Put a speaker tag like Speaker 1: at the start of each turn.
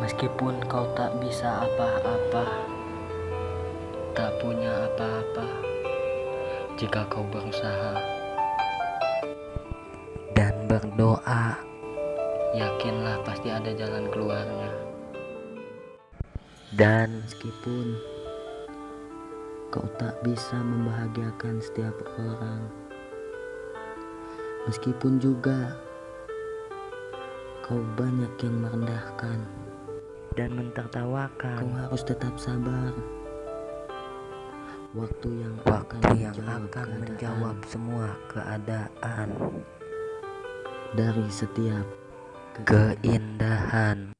Speaker 1: Meskipun kau tak bisa apa-apa, tak punya apa-apa, jika kau berusaha dan berdoa, yakinlah pasti ada jalan keluarnya. Dan meskipun kau tak bisa membahagiakan setiap orang, meskipun juga kau banyak yang merendahkan dan mentertawakan. Kau harus tetap sabar. Waktu yang
Speaker 2: Waktu
Speaker 1: akan
Speaker 2: yang
Speaker 1: menjawab
Speaker 2: akan
Speaker 1: keadaan
Speaker 2: menjawab semua keadaan
Speaker 1: dari setiap
Speaker 2: keindahan